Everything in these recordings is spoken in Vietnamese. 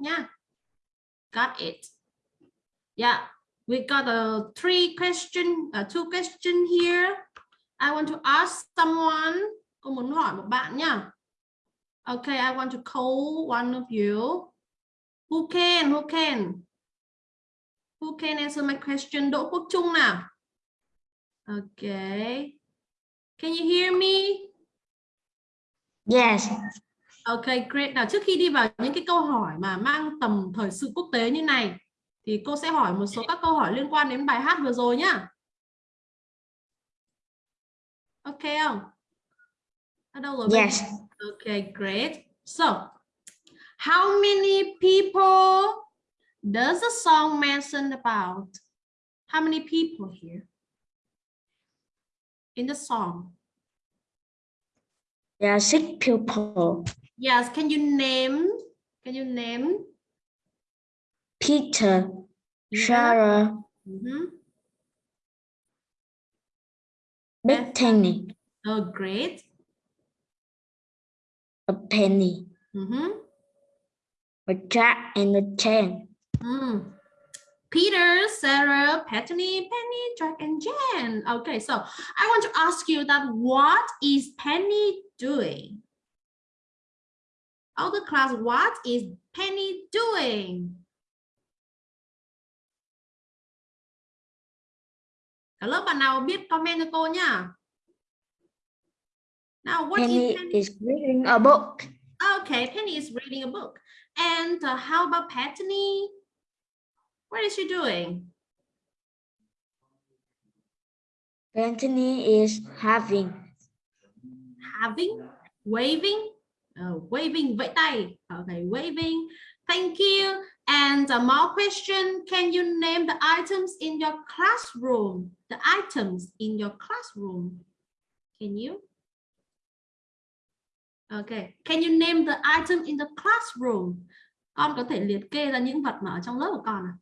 nha. Got it. Yeah, we got a three question, uh, two question here. I want to ask someone. Cô muốn hỏi một bạn nha. Okay, I want to call one of you. Who can? Who can? Who can answer my question? Đỗ Quốc Trung nào. Okay. Can you hear me? Yes. Okay, great. Nào trước khi đi vào những cái câu hỏi mà mang tầm thời sự quốc tế như này thì cô sẽ hỏi một số các câu hỏi liên quan đến bài hát vừa rồi nhá. Ok không? Ở đâu rồi? Yes. Okay, great. So, how many people does the song mention about? How many people here in the song? There are six people. Yes, can you name? Can you name? Peter, Yeah. Sarah, Mhm. Bethany, Oh, great. a Penny, Mhm. a Jack, and a Jen. Mm. Peter, Sarah, Bethany, Penny, Jack, and Jen. Okay, so I want to ask you that what is Penny doing? All the class, what is Penny doing? Cả lớp bạn nào biết comment cho cô nhá. Now, what Penny is Penny? is reading a book. Okay, Penny is reading a book. And uh, how about Bethany? What is she doing? Bethany is having. having, waving, uh, waving vẫy tay. Okay, waving. Thank you. And uh, more question. Can you name the items in your classroom? The items in your classroom. Can you? Okay. Can you name the item in the classroom? Con có thể liệt kê ra những vật mà ở trong lớp của con à?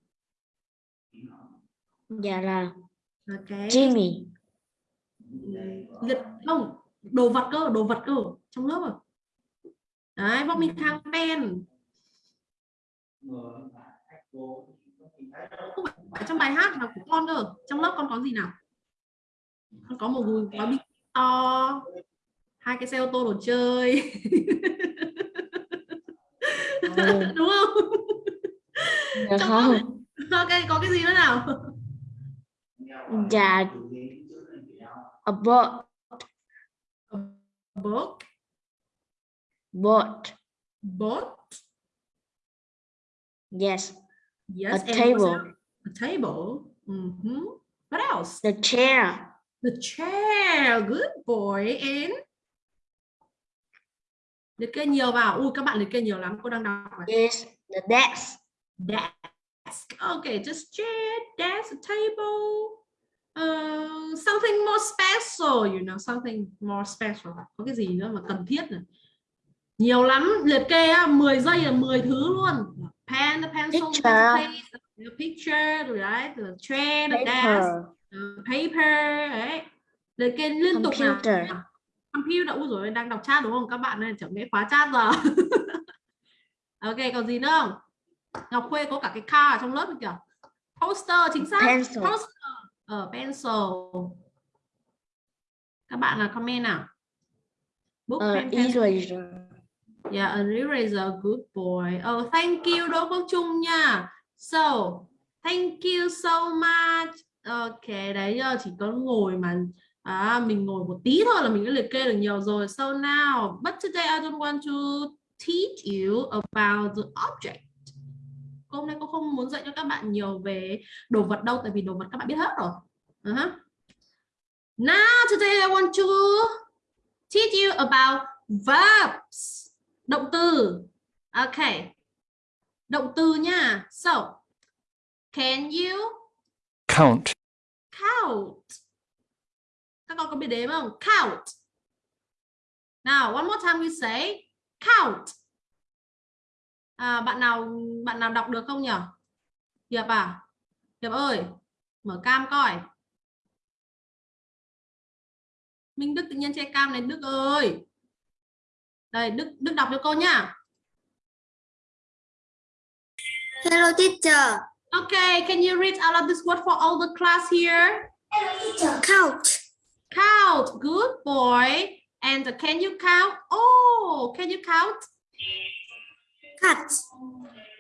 Dạ là Okay. Jimmy, liệt không đồ vật cơ đồ vật cơ trong lớp rồi đấy vong minh khang pen không phải trong bài hát mà của con cơ. Trong lớp con có gì nào? Con có một gói gói bịch to. Hai cái xe ô tô đồ chơi. Đúng không? Dạ không, ok có cái gì nữa nào? Dạ. A boat, book boat, boat yes, yes a table, a table Mhm. what else the chair, The chair, good boy. And liệt kê nhiều vào. Ui các bạn liệt kê nhiều lắm. Cô đang đọc này. is the desk, Desk. Okay, just chair, desk, a table. Uh, something more special, you know, something more special. Có cái gì nữa mà cần thiết này. Nhiều lắm, liệt kê á, 10 giây là 10 thứ luôn. Pen, the pencil, the Picture. the picture, right? The chair, the desk. uh, paper đấy liệt kê liên tục nào Computer. ui rồi đang đọc chat đúng không các bạn ơi chẳng lẽ khóa chat giờ ok còn gì nữa không Ngọc Khuê có cả cái car ở trong lớp kìa poster chính xác pencil, poster ở pencil các bạn là comment nào book a pen, pencil. eraser, Yeah, Enrique is a good boy. Oh, thank you Đỗ Quốc Trung nha. So, thank you so much. Ok, đấy giờ chỉ có ngồi mà à, mình ngồi một tí thôi là mình đã liệt kê được nhiều rồi. So now, but today I don't want to teach you about the object. Hôm nay cô không muốn dạy cho các bạn nhiều về đồ vật đâu, tại vì đồ vật các bạn biết hết rồi. Uh-huh. Now today I want to teach you about verbs động từ. Ok. Động từ nha. So can you count, count? Các con có biết đếm không? Count. Now one more time we say count. À, bạn nào bạn nào đọc được không nhỉ Hiệp à? Hiệp ơi mở cam coi. Minh Đức tự nhiên che cam này Đức ơi Đây, Đức Đức đọc cho cô nhá. Hello teacher. Okay, can you read out of this word for all the class here? Hello teacher. Count. Count. Good boy. And can you count? Oh, can you count? Cut.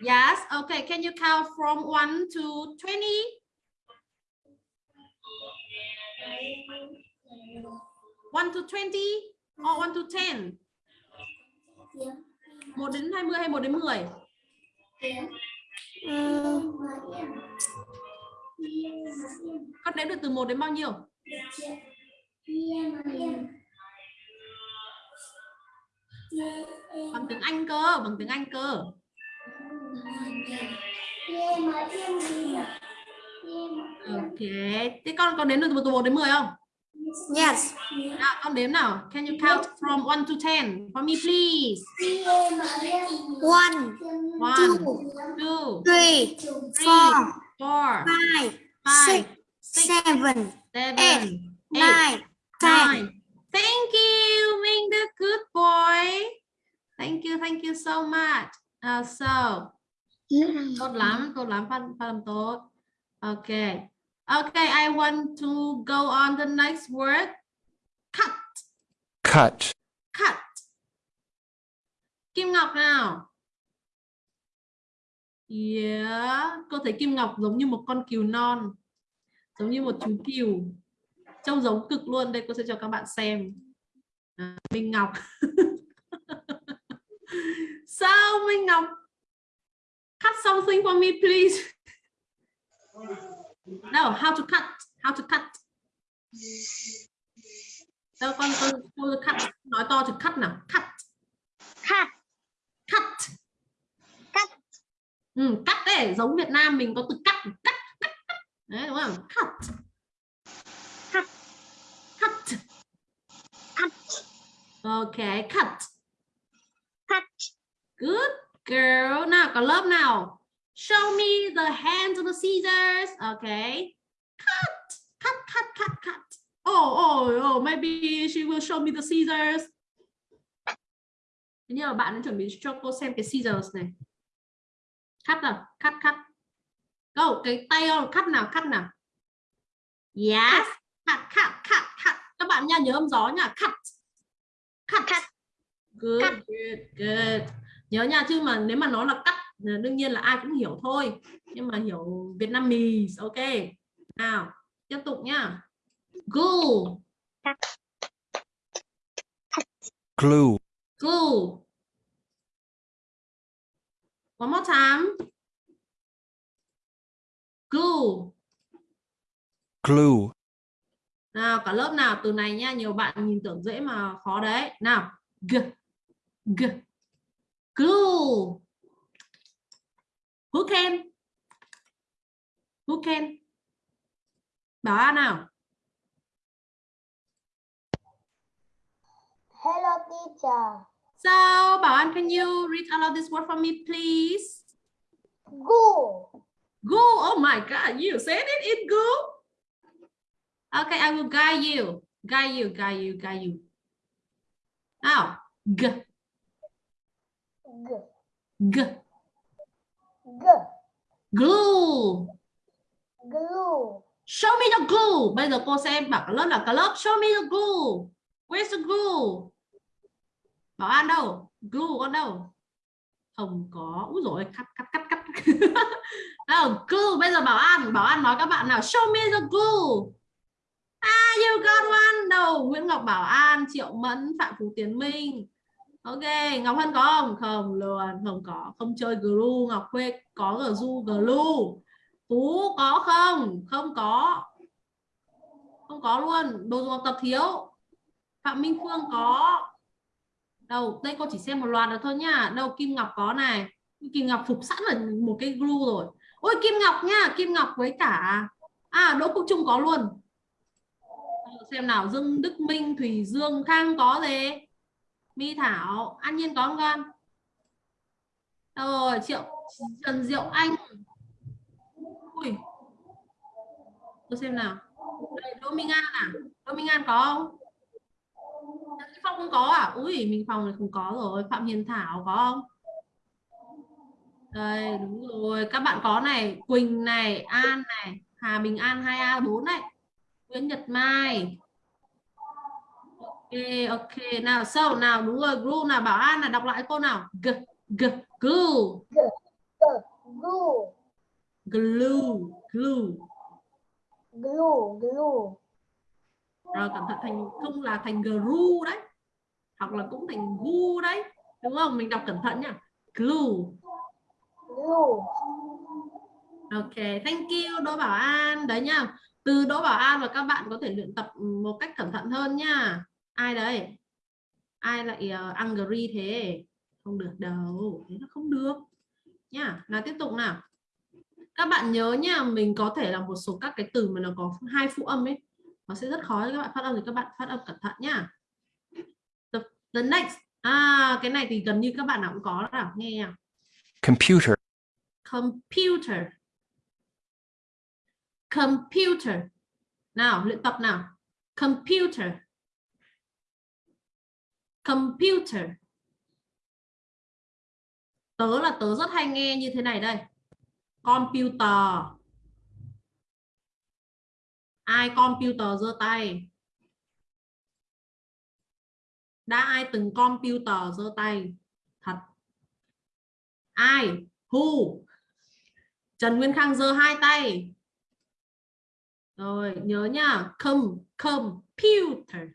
Yes. Okay. Can you count from 1 to 20? One to twenty or one to ten? 1 đến 20 hay 1 đến 10? Ừ. Con đếm được từ 1 đến bao nhiêu? Bằng tiếng Anh cơ, bằng tiếng Anh cơ. Ừ, ok, thế con có đến được từ 1 đến 10 không? Yes. Nào, con đếm nào. Can you count from 1 to 10 for me please? One, One, two, two, three, three, four, four, five, five, six, seven, seven, eight, eight, nine, ten. nine. Thank you, Minh Đức. Good boy. Thank you, thank you so much. Uh, so, tốt lắm, tốt lắm, phát, phát âm tốt. Okay. Okay, I want to go on the next word. Cut, cut, cut. Kim Ngọc nào. Yeah, cô thấy Kim Ngọc giống như một con cừu non. Giống như một chú cừu. Trông giống cực luôn. Đây cô sẽ cho các bạn xem. À, Minh Ngọc. Sao Minh Ngọc? Cut something for me please. No, how to cut? How to cut? Đâu con con con cut nói to thì cut nào? Cut. Cut. Cut. Cắt. Ừ, cắt đấy, giống Việt Nam mình có từ cắt, cắt, cắt, cắt. Đấy đúng không? Cut. Cut. Cut. Cut. Okay, cut. Cut. Good girl. Nào có lớp nào? Show me the hands of the scissors. Okay. Cut. Cut, cut, cut, cut. Oh, oh, oh, maybe she will show me the scissors. Nhưng mà bạn đã chuẩn bị cho cô xem cái scissors này. Cắt nào, cắt, cắt. Go, cái tay không? Cắt nào, cắt nào. Yes. Cắt, cắt, cắt, cắt. Các bạn nha, nhớ âm gió nha. Cắt. Cắt. Cắt. Good, good, good. Nhớ nha, chứ mà nếu mà nó là cắt, đương nhiên là ai cũng hiểu thôi. Nhưng mà hiểu Việt Nam mì, ok. Nào, tiếp tục nhá. Glue, glue, glue. One more time. Glue. glue, Nào, cả lớp nào từ này nha, nhiều bạn nhìn tưởng dễ mà khó đấy. Nào, g, g, glue. Who can? Who can? Bảo An nào. Hello teacher. So, Bảo An, can you read aloud this word for me, please? Go. Go. Oh my God, you said it in go. Okay, I will guide you. Guide you, guide you, guide you. Nào, g, G. g, G. glue. Glue. Show me the glue. Bây giờ cô sẽ bảo cả lớp là cả lớp show me the glue. Where's the glue? Bảo An đâu? Glue con đâu? Không có. Úi rồi cắt cắt cắt cắt. nào, glue. Bây giờ Bảo An, Bảo An nói các bạn nào show me the glue. Ah, you got one. Đâu, Nguyễn Ngọc Bảo An, Triệu Mẫn, Phạm Phú Tiến Minh. Ok, Ngọc Hân có không? Không luôn, không có. Không chơi glue. Ngọc Khuê có glue, glue. Phú có không? Không có. Không có luôn. Đồ dùng học tập thiếu. Phạm Minh Phương có. Đâu, đây cô chỉ xem một loạt được thôi nha. Đâu Kim Ngọc có này. Kim Ngọc phục sẵn là một cái glue rồi. Ôi Kim Ngọc nha, Kim Ngọc với cả à Đỗ Quốc Trung có luôn. Xem nào, Dương Đức Minh, Thủy Dương, Khang có gì? My Thảo, An Nhiên có không con? Đâu rồi, Triệu Trần Diệu Anh. Ui. Tôi xem nào. Đây, Đỗ Minh An à? Đỗ Minh An có không? Trần Phong không có à? Ui, mình phòng này không có rồi. Phạm Hiền Thảo có không? Đây, đúng rồi. Các bạn có này, Quỳnh này, An này, Hà Bình An 2A4 này. Nguyễn Nhật Mai. Ok, ok. Nào, so nào, đúng rồi, glue nào, Bảo An là đọc lại cô nào. G, g, glue. Glue. Glue, glue. Glue. Glue. Rồi cẩn thận thành không là thành glue đấy. Hoặc là cũng thành gu đấy. Đúng không? Mình đọc cẩn thận nhá. Glue. Glue. Ok, thank you Đỗ Bảo An. Đấy nha. Từ Đỗ Bảo An và các bạn có thể luyện tập một cách cẩn thận hơn nha. Ai đấy? Ai lại uh, angry thế? Không được đâu. Thế nó không được. Nha. Nào tiếp tục nào. Các bạn nhớ nha, mình có thể là một số các cái từ mà nó có hai phụ âm ấy. Nó sẽ rất khó cho các bạn phát âm thì các bạn phát âm cẩn thận nhá. The, the next. À, cái này thì gần như các bạn nào cũng có nào. Nghe nha. computer, computer computer nào luyện tập nào computer computer. Tớ là tớ rất hay nghe như thế này đây. Computer. Ai computer giơ tay? Đã ai từng computer giơ tay? Thật. Ai? Who? Trần Nguyên Khang giơ hai tay. Rồi, nhớ nhá com computer.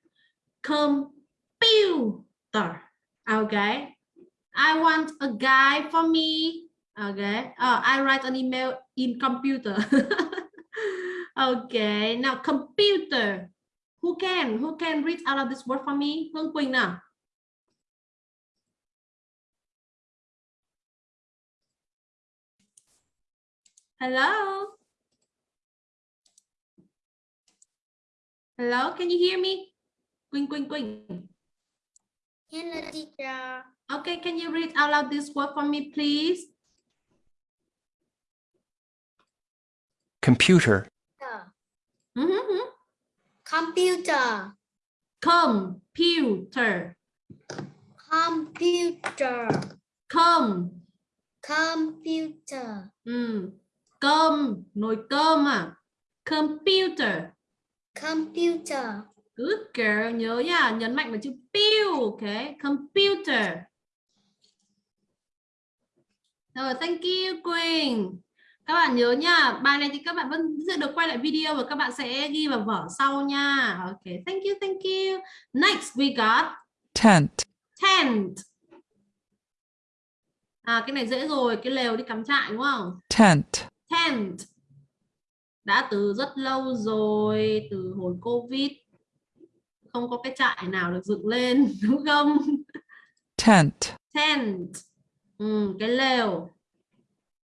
Computer okay? I want a guy for me. Okay? Oh, I write an email in computer. Okay now computer. Who can? Who can read out of this word for me? Hương Quỳnh nào Hello. Hello, can you hear me? Quỳnh, Quỳnh, Quỳnh. Hello, teacher. Okay, can you read out loud this word for me, please? computer, Mm -hmm. Computer. Computer. Computer. Com. Computer. Ừ. Cơm, nồi cơm à. Computer. Computer. Good girl, nhớ nha, nhấn mạnh vào chữ pew, ok? Computer. Rồi, thank you Quỳnh. Các bạn nhớ nha, bài này thì các bạn vẫn sẽ được quay lại video và các bạn sẽ ghi vào vở sau nha. Ok, thank you, thank you. Next we got tent, tent. À cái này dễ rồi, cái lều đi cắm trại đúng không? tent, Tent. Đã từ rất lâu rồi, từ hồi Covid. Không có cái trại nào được dựng lên, đúng không? tent, Tent. Ừ, cái lều.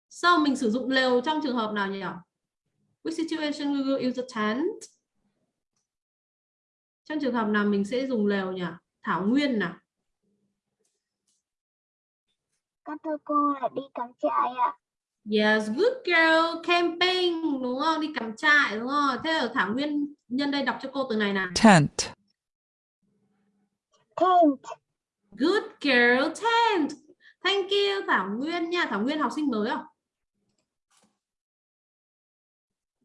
Sao mình sử dụng lều trong trường hợp nào nhỉ? Which situation we will use a tent? Trong trường hợp nào mình sẽ dùng lều nhỉ? Thảo Nguyên nào. Các thưa cô là đi cắm trại ạ. Yes, good girl, camping đúng không? Đi cắm trại đúng không? Thế ở Thảo Nguyên nhân đây đọc cho cô từ này nào. tent, Tent. Good girl, tent. Thank you Thảo Nguyên nha. Thảo Nguyên học sinh mới không?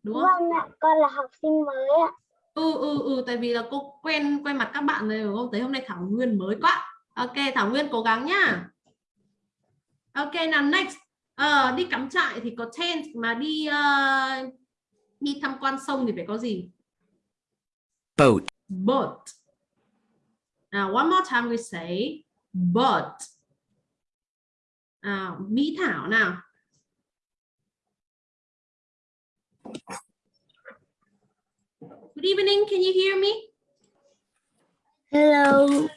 Đúng không? Vâng ạ, con là học sinh mới ạ. Ừ ừ ừ tại vì là cô quen quen mặt các bạn rồi đúng không? Thấy hôm nay Thảo Nguyên mới quá. Ok, Thảo Nguyên cố gắng nhá. Ok nào next. Ờ, đi cắm trại thì có tent mà đi ờ, đi tham quan sông thì phải có gì? boat, boat. Now, one more time we say but. À, Mỹ Thảo nào. Good evening, can you hear me? Hello.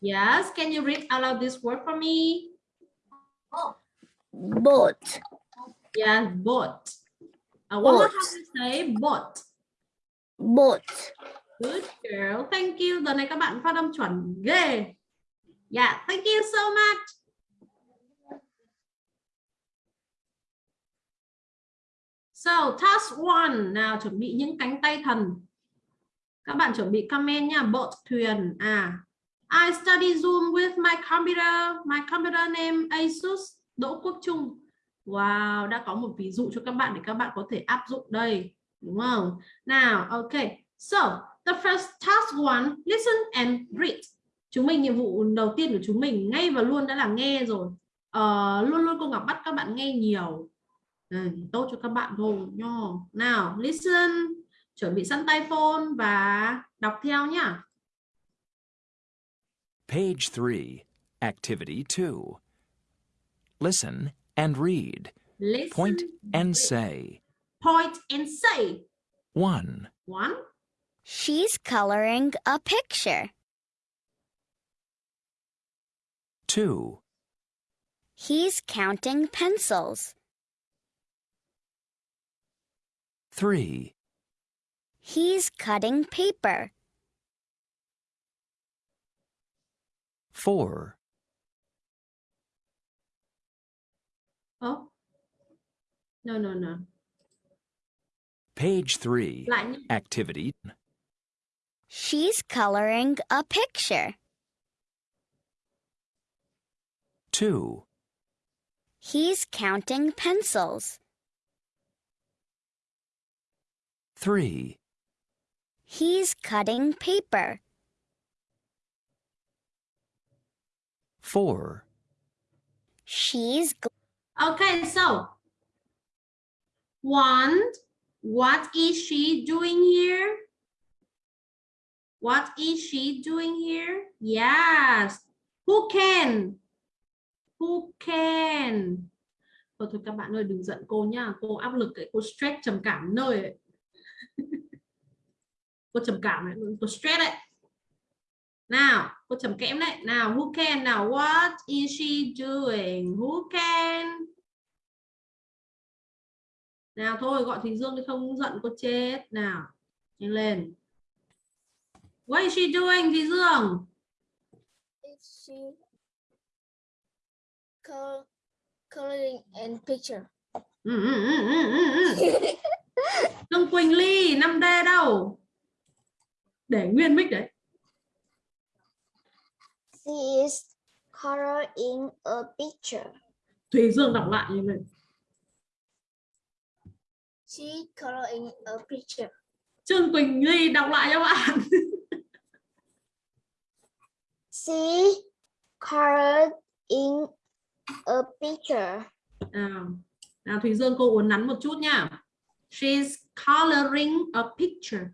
Yes, can you read out loud this word for me? Boat. Yes, boat. Uh, one more Boat. time we say boat. Boat. Good girl, thank you. Giờ này các bạn phát âm chuẩn ghê. Yeah, thank you so much. So, task one. Nào, chuẩn bị những cánh tay thần. Các bạn chuẩn bị comment nha. Boat, thuyền. À, I study Zoom with my computer. My computer name Asus. Đỗ Quốc Trung. Wow, đã có một ví dụ cho các bạn để các bạn có thể áp dụng đây, đúng không? Nào, okay. So, the first task one, listen and read. Chúng mình nhiệm vụ đầu tiên của chúng mình ngay và luôn đã là nghe rồi. Ờ, luôn luôn cô Ngọc bắt các bạn nghe nhiều. Đây, tốt cho các bạn thôi nho. Nào, listen, chuẩn bị sẵn tay phone và đọc theo nhá. Page 3, Activity 2. Listen and read. Listen, Point and read. say. Point and say. 1, One, She's coloring a picture. 2, He's counting pencils. 3, He's cutting paper. 4, oh. No, no, no. Page 3, Lại. Activity She's coloring a picture. 2, He's counting pencils. 3, He's cutting paper. 4, She's gl- Okay, so one, what is she doing here? What is she doing here? Yes. Who can? Who can? Thôi thôi các bạn ơi đừng giận cô nhá. Cô áp lực ấy, cô stress trầm cảm nơi ấy. cô trầm cảm ấy, cô stress đấy. Nào, cô trầm kẽm đấy. Nào, who can? Nào, what is she doing? Who can? Nào thôi, gọi Thùy Dương đi không giận cô chết. Nào, nhanh lên. What is she doing, Thùy Dương? Is she col- coloring and picture? Ừ, ừ, ừ, ừ, ừ, ừ. Dương Quỳnh Ly, 5D đâu? Để nguyên mic đấy. She is coloring a picture. Thùy Dương đọc lại như này. She coloring a picture. Trương Quỳnh Ly đọc lại cho bạn. She colored in a picture. Nào, nào Thùy Dương cô uốn nắn một chút nha. She's coloring a picture.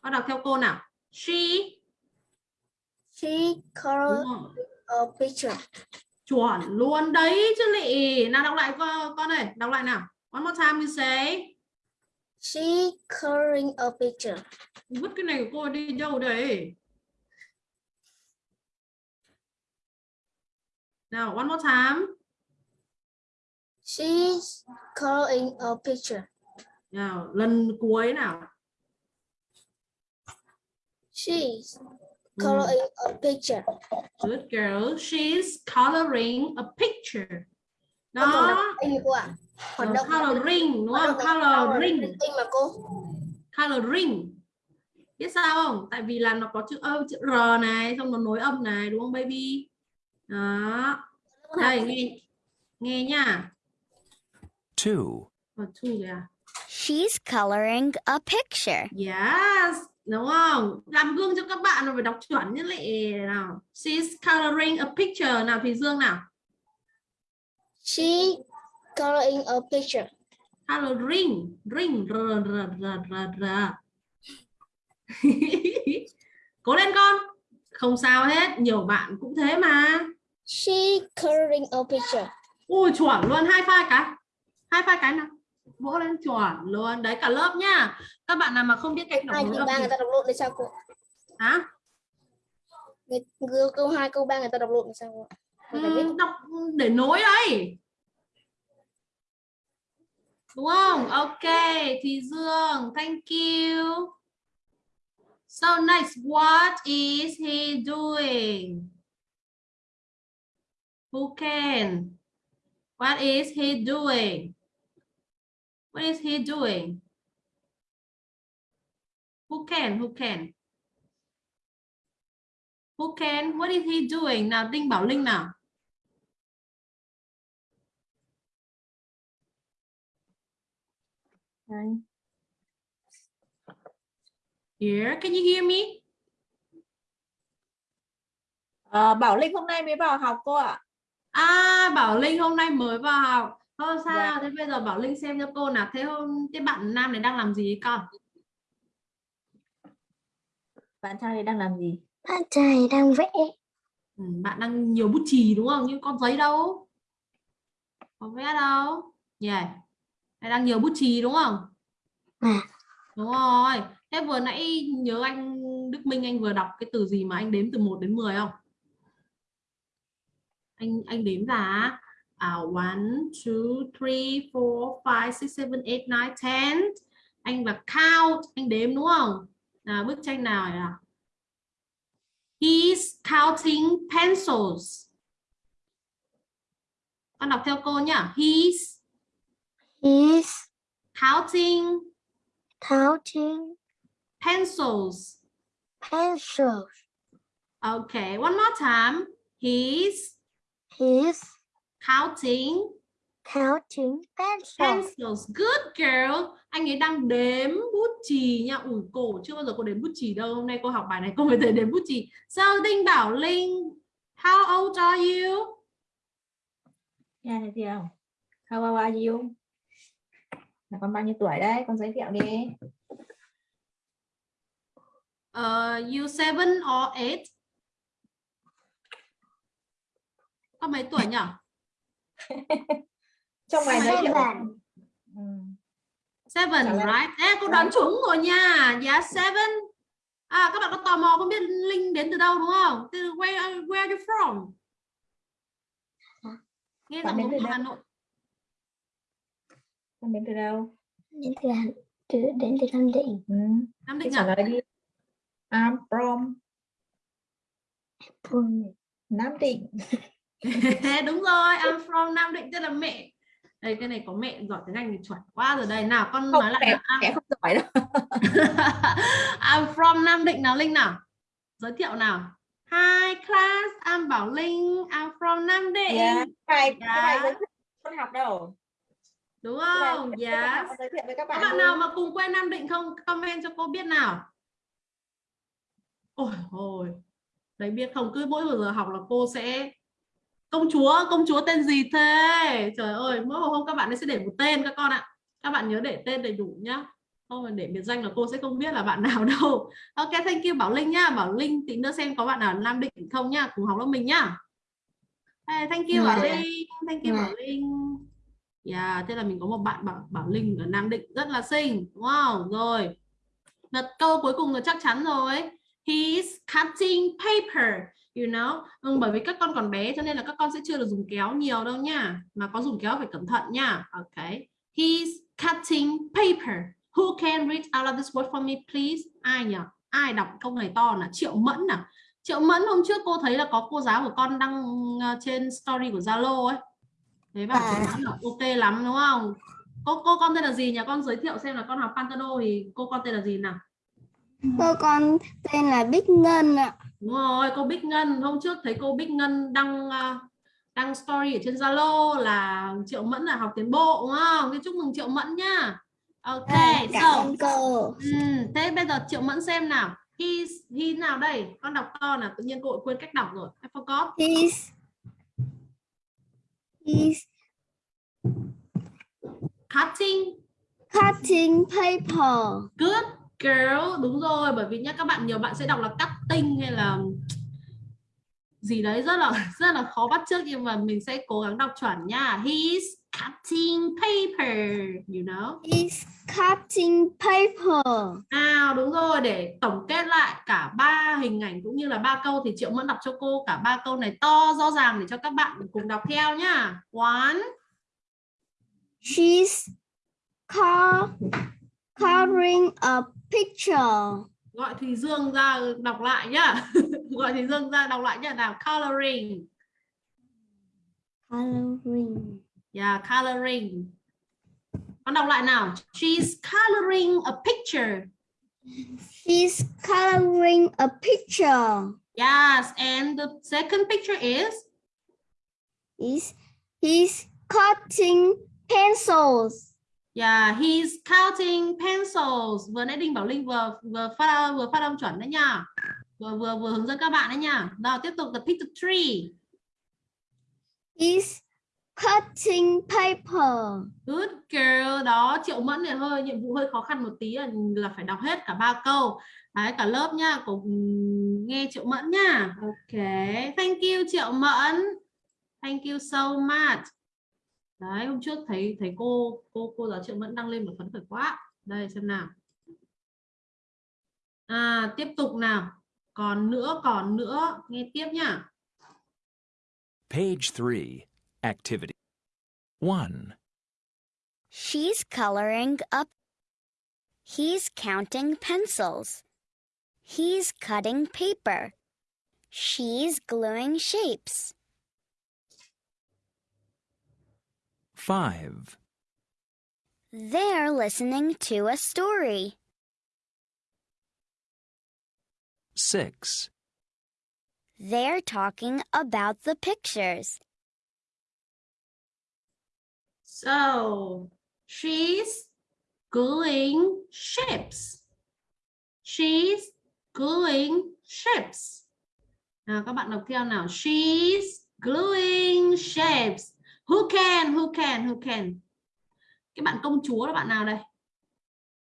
Có đọc theo cô nào. She She colored a picture. chuẩn luôn đấy chứ lị nào đọc lại con con này đọc lại nào one more time you say She coloring a picture. vứt cái này của cô đi đâu đấy nào one more time She's coloring a picture. nào lần cuối nào She's Ừ, coloring a picture. good girl she's coloring a picture đó cô ạ. Hoạt Ờ, động coloring đúng không? coloring Anh mà cô. coloring biết sao không? Tại vì là nó có chữ ơ chữ r này xong nó nối âm này đúng không baby? Đó. Đây nghe nghe nha. 2, Còn two rồi à? She's coloring a picture. yes đúng không? Làm gương cho các bạn là phải đọc chuẩn như lệ nào. She's coloring a picture. Nào thùy dương nào. She coloring a picture. coloring ring r r r r r. Cố lên con. Không sao hết nhiều bạn cũng thế mà. She coloring a picture. ui chuẩn luôn hai pha cái. Hai pha cái nào? Vỗ lên chuẩn luôn. Đấy cả lớp nhá các bạn nào mà không biết cách đọc Hai câu ba người ta đọc lộn thì sao cô? hả? Người, người, câu hai câu ba người ta đọc lộn thì sao cô? Ừ, đọc để nối đấy đúng không? Ok, thì dương, thank you. So next what is he doing? Who can? What is he doing? What is he doing? Who can who can? Who can? What is he doing? Nào, đinh bảo linh nào? Here, can you hear me? Ờ, Bảo Linh hôm nay mới vào học cô ạ. À, Bảo Linh hôm nay mới vào học. Thôi sao? Dạ. Thế bây giờ Bảo Linh xem cho cô nào. Thế hôm cái bạn nam này đang làm gì con? Bạn trai này đang làm gì? Bạn trai đang vẽ. Ừ, bạn đang nhiều bút chì đúng không? Nhưng con giấy đâu? Có vẽ đâu? Yeah. Này đang nhiều bút chì đúng không? À. Đúng rồi. Thế vừa nãy nhớ anh Đức Minh anh vừa đọc cái từ gì mà anh đếm từ 1 đến 10 không? Anh anh đếm ra à 1 2 3 4 5 6 7 8 9 10. Anh là count, anh đếm đúng không? Nào bức tranh nào này nào? He's counting pencils. Con đọc theo cô nhá. He's He's counting counting pencils. pencils. Okay, one more time. He's He's counting counting pencils. pencils. Good girl. Anh ấy đang đếm bút chì nha. Ủi cổ chưa bao giờ cô đếm bút chì đâu. Hôm nay cô học bài này cô mới thấy đếm bút chì. So Đinh Bảo Linh, how old are you? Gì không? How old are you? Là con bao nhiêu tuổi đấy? Con giới thiệu đi. Uh, you seven or eight? Con mấy tuổi nhỉ? Trong bài giới thiệu. Seven. Ừ. Right? Ê, cô đoán trúng rồi nha. Yeah, seven. À, các bạn có tò mò không biết Linh đến từ đâu đúng không? Từ where, where are you from? Nghe giọng từ? Hà Nội. Con đến từ đâu? Đến từ Hà- từ đến từ Nam Định. Ừ. Nam Định trả à? lời đi. I'm from From Nam Định. đúng rồi, I'm from Nam Định, tức là mẹ. Đây, cái này có mẹ giỏi tiếng Anh thì chuẩn quá rồi đây. Nào, con Không, nói lại mẹ. I'm, mẹ không giỏi đâu. I'm from Nam Định nào Linh nào. Giới thiệu nào. Hi class, I'm Bảo Linh, I'm from Nam Định. Yeah. Cái giới thiệu con học đâu. Đúng không? thiệu với các Các bạn. bạn luôn. nào mà cùng quê Nam Định không comment cho cô biết nào. Ôi ôi. Đấy biết không cứ mỗi một giờ học là cô sẽ công chúa, công chúa tên gì thế? Trời ơi, mỗi một hôm các bạn ấy sẽ để một tên các con ạ. Các bạn nhớ để tên đầy đủ nhá. Không mà để biệt danh là cô sẽ không biết là bạn nào đâu. Ok, thank you Bảo Linh nhá. Bảo Linh tí nữa xem có bạn nào Nam Định không nhá, cùng học lớp mình nhá. Hey, thank you Bảo Dạ. Linh, thank you Dạ. Bảo Linh. Yeah, thế là mình có một bạn Bảo, Bảo Linh ở Nam Định rất là xinh, đúng không? Rồi. Đợt câu cuối cùng là chắc chắn rồi. He's cutting paper, you know. Ừ, bởi vì các con còn bé cho nên là các con sẽ chưa được dùng kéo nhiều đâu nha. Mà có dùng kéo phải cẩn thận nha. Ok. He's cutting paper. Who can read out of this word for me, please? Ai nhỉ? Ai đọc câu này to là Triệu Mẫn à? Triệu Mẫn hôm trước cô thấy là có cô giáo của con đăng ờ, trên story của Zalo ấy. Thế bảo À. Mẫn là ok lắm đúng không? Cô cô con tên là gì nhỉ? Con giới thiệu xem là con học Pantano thì cô con tên là gì nào? Cô con tên là Bích Ngân ạ. Đúng rồi, cô Bích Ngân hôm trước thấy cô Bích Ngân đăng ờ, đăng story ở trên Zalo là Triệu Mẫn là học tiến bộ đúng không? Thế chúc mừng Triệu Mẫn nhá. Ok, À, cảm so ơn cô. ừm, thế bây giờ Triệu Mẫn xem nào. He's he nào đây? Con đọc to là tự nhiên cô quên cách đọc rồi. I forgot. He's he's Cutting cutting paper. good girl đúng rồi bởi vì nhá các bạn nhiều bạn sẽ đọc là cutting hay là gì đấy rất là rất là khó bắt chước nhưng mà mình sẽ cố gắng đọc chuẩn nha he's cutting paper you know He's cutting paper. nào đúng rồi để tổng kết lại cả ba hình ảnh cũng như là ba câu thì triệu mẫn đọc cho cô cả ba câu này to rõ ràng để cho các bạn cùng đọc theo nhá one She's coloring a picture. Gọi thùy dương ra đọc lại nhá gọi thùy dương ra đọc lại nhá nào coloring Coloring. Yeah, coloring. Con đọc lại nào. She's coloring a picture. She's coloring a picture. Yes, and the second picture is Is he's cutting pencils. Yeah, he's counting pencils. Vừa nãy Đinh Bảo Linh vừa vừa phát vừa phát âm chuẩn đấy nha. Vừa vừa vừa hướng dẫn các bạn đấy nha. Rồi tiếp tục the picture tree. He's cutting paper. Good girl. Đó, Triệu Mẫn này hơi nhiệm vụ hơi khó khăn một tí là, là phải đọc hết cả ba câu. Đấy, cả lớp nha, cùng nghe Triệu Mẫn nha. Ok, thank you Triệu Mẫn. Thank you so much. Đấy, hôm trước thấy thấy cô cô cô giáo Triệu Mẫn đăng lên một phấn khởi quá. Đây xem nào. À, tiếp tục nào. Còn nữa, còn nữa, nghe tiếp nhá. Page 3. Activity 1. She's coloring up. He's counting pencils. He's cutting paper. She's gluing shapes. 5. They're listening to a story. 6. They're talking about the pictures. So, she's gluing ships. She's gluing ships. Nào các bạn đọc theo nào. She's gluing shapes. Who can? Who can? Who can? Cái bạn công chúa là bạn nào đây?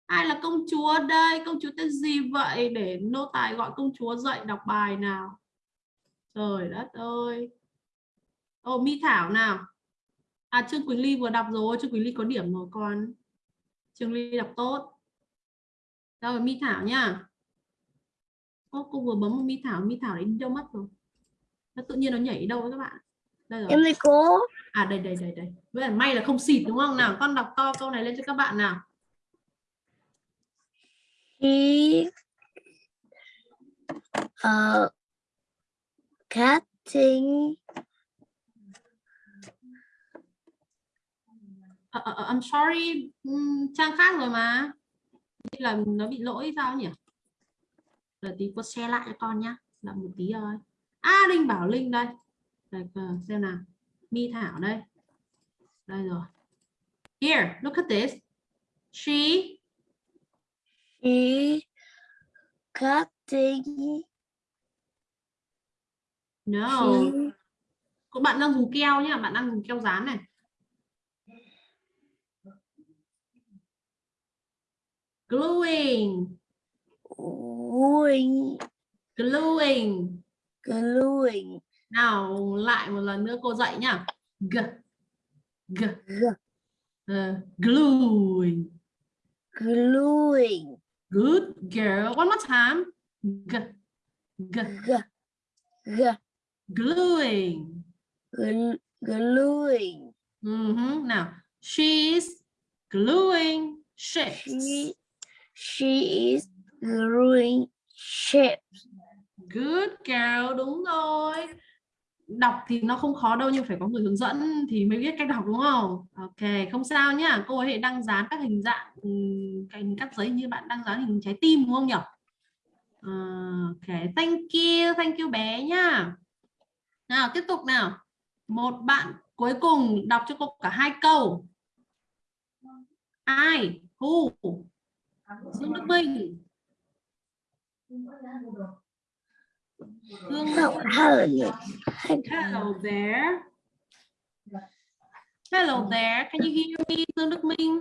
Ai là công chúa đây? Công chúa tên gì vậy? Để nô tài gọi công chúa dậy đọc bài nào. Trời đất ơi. Oh Mi Thảo nào. À, Trương Quỳnh Ly vừa đọc rồi. Trương Quỳnh Ly có điểm rồi con. Trương Ly đọc tốt. Rồi, Mi Thảo nha. Ô, cô vừa bấm một Mi Thảo. Mi Thảo đến đâu mất rồi? Nó tự nhiên nó nhảy đâu các bạn? Đây rồi. Em đây cô. À đây đây đây đây. Với lại may là không xịt đúng không nào? Con đọc to câu này lên cho các bạn nào. He uh cutting ờ, ờ, I'm sorry, ừm, trang khác rồi mà. Như là nó bị lỗi sao nhỉ? Để tí cô share lại cho con nhá. Là một tí thôi. À Linh bảo Linh đây. Đây xem nào. Mi Thảo đây. Đây rồi. Here, look at this. She she cutting no. she Các bạn đang dùng keo nhá, bạn đang dùng keo dán này. Gluing, gluing gluing. gluing Nào lại một lần nữa cô dạy nhá. G g g ờ, gluing. gluing Good girl. One more time. G g g g gluing. gl- gluing Mhm. Nào, she's gluing ships. she she is gluing ships Good girl, đúng rồi. Đọc thì nó không khó đâu nhưng phải có người hướng dẫn thì mới biết cách đọc đúng không? Ok, không sao nhá. Cô ấy đang dán các hình dạng ừm, cắt giấy như bạn đang dán hình trái tim đúng không nhỉ? Ờ, ok, thank you, thank you bé nhá. Nào tiếp tục nào. Một bạn cuối cùng đọc cho cô cả hai câu. Ai? Who? Dương Đức Minh. Hello, hello. Hello there. Hello there. Can you hear me, Dương Đức Minh?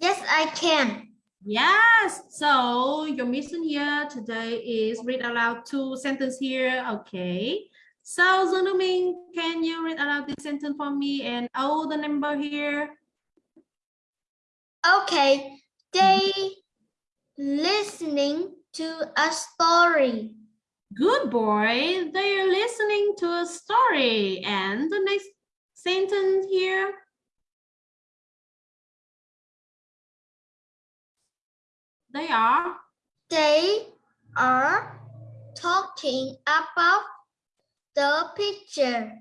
Yes, I can. Yes. So your mission here today is read aloud two sentences here. Okay. So Dương Đức Minh, can you read aloud this sentence for me and oh the number here? Okay, they listening to a story. Good boy. They are listening to a story. And the next sentence here. They are They are talking about the picture.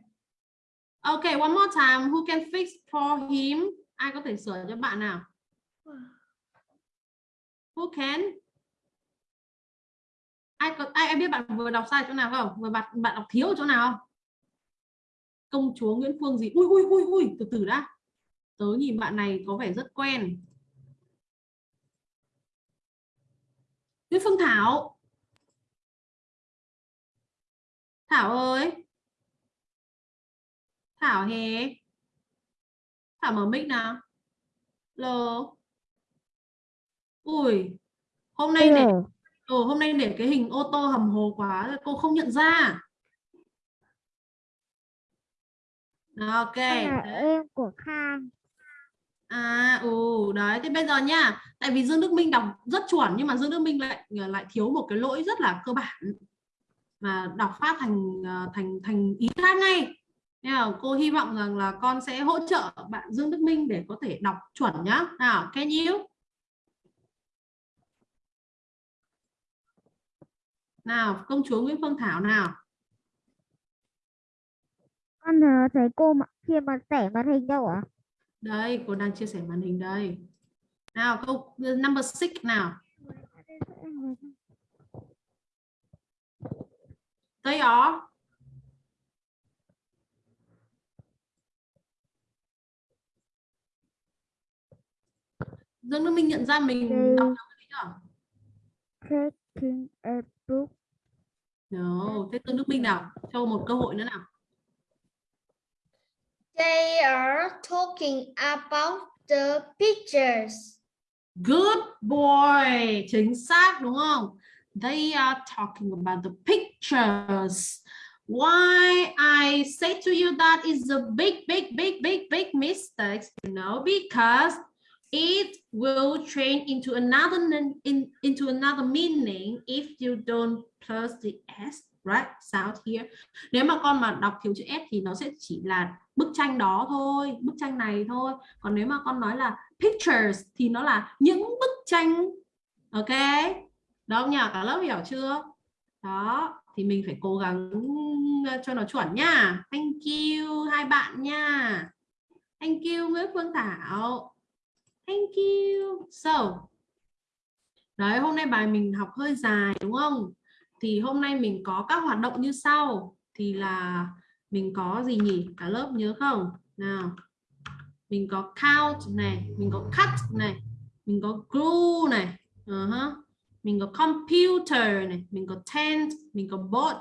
Okay, one more time. Who can fix for him? Ai có thể sửa cho bạn nào? Who can? ai có ai em biết bạn vừa đọc sai chỗ nào không? Vừa bạn bạn đọc thiếu chỗ nào không? Công chúa Nguyễn Phương gì? Ui ui ui ui từ từ đã. Tớ nhìn bạn này có vẻ rất quen. Nguyễn Phương Thảo. Thảo ơi. Thảo hè. Thảo mở mic nào. Lô Ui Hôm nay này ừ, hôm nay để cái hình ô tô hầm hồ quá cô không nhận ra. Ok. Em của Khang. À ừ đấy thế bây giờ nha tại vì Dương Đức Minh đọc rất chuẩn nhưng mà Dương Đức Minh lại lại thiếu một cái lỗi rất là cơ bản mà đọc phát thành ờ, thành thành ý khác ngay. Nên là cô hy vọng rằng là con sẽ hỗ trợ bạn Dương Đức Minh để có thể đọc chuẩn nhá. Nào can you nào công chúa Nguyễn Phương Thảo nào? Con thấy cô mà khi mà sẻ màn hình đâu ạ? Đây cô đang chia sẻ màn hình đây. Nào câu number six nào? They are Dương Đức Minh nhận ra mình They- đọc được cái chưa? taking a book No, thế Dương Đức Minh nào? Cho một cơ hội nữa nào. They are talking about the pictures. Good boy. Chính xác đúng không? They are talking about the pictures. Why I say to you that is a big, big, big, big, big mistake, you know, because it will change into another in, into another meaning if you don't plus the s right? Sound here. Nếu mà con mà đọc thiếu chữ s thì nó sẽ chỉ là bức tranh đó thôi, bức tranh này thôi. Còn nếu mà con nói là pictures thì nó là những bức tranh. Ok? Đó nhỉ? Cả lớp hiểu chưa? Đó thì mình phải cố gắng ờ, cho nó chuẩn nha. Thank you hai bạn nha. Thank you Nguyễn Phương Thảo thank you. So đấy hôm nay bài mình học hơi dài đúng không? Thì hôm nay mình có các hoạt động như sau. Thì là mình có gì nhỉ? Cả lớp nhớ không? Nào. Mình có count này mình có cut này mình có glue này uh-huh. mình có computer này mình có tent mình có boat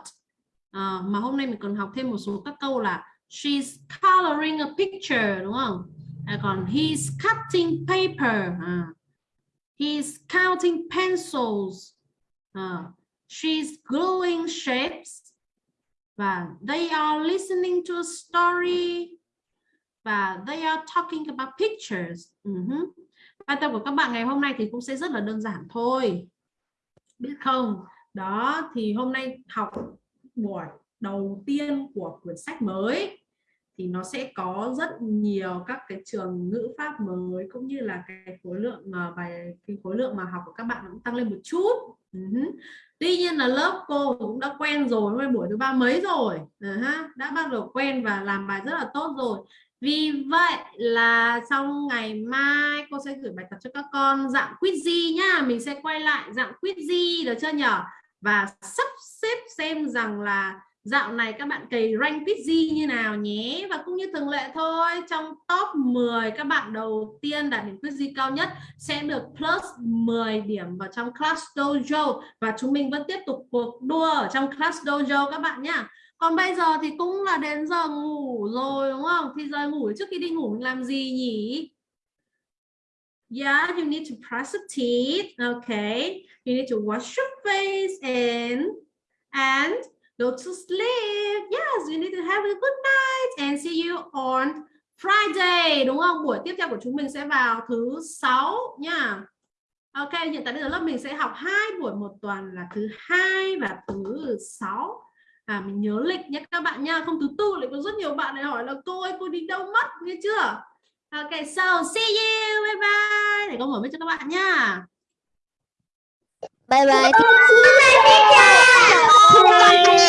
à, mà hôm nay mình còn học thêm một số các câu là she's coloring a picture đúng không? À, còn he's cutting paper à, he's counting pencils à, she's gluing shapes và they are listening to a story và they are talking about pictures. Uh-huh. Bài tập của các bạn ngày hôm nay thì cũng sẽ rất là đơn giản thôi. Biết không? Đó thì hôm nay học buổi đầu tiên của quyển sách mới thì nó sẽ có rất nhiều các cái trường ngữ pháp mới cũng như là cái khối lượng mà bài cái khối lượng mà học của các bạn cũng tăng lên một chút. Uh-huh. Tuy nhiên là lớp cô cũng đã quen rồi, hôm buổi thứ ba mấy rồi, uh-huh. đã bắt đầu quen và làm bài rất là tốt rồi vì vậy là sau ngày mai cô sẽ gửi bài tập cho các con dạng quiz nhá mình sẽ quay lại dạng quiz được chưa nhở và sắp xếp xem rằng là dạo này các bạn cày rank quiz như nào nhé? Và cũng như thường lệ thôi trong top 10 các bạn đầu tiên đạt điểm quiz cao nhất sẽ được plus 10 điểm vào trong class dojo. Và chúng mình vẫn tiếp tục cuộc đua ở trong class dojo các bạn nhá. Còn bây giờ thì cũng là đến giờ ngủ rồi đúng không? Thì giờ ngủ trước khi đi ngủ mình làm gì nhỉ? Yeah, you need to brush your teeth. Okay, you need to wash your face and and go to sleep. Yes, you need to have a good night and see you on Friday. Đúng không? Buổi tiếp theo của chúng mình sẽ vào thứ sáu nha. Ok, hiện tại bây giờ lớp mình sẽ học hai buổi một tuần là thứ hai và thứ sáu à mình nhớ lịch nhé các bạn nha không thứ tư lại có rất nhiều bạn lại hỏi là cô ơi cô đi đâu mất nghe chưa ok so see you bye bye để con mở mic cho các bạn nha Bye bye. Bye bye.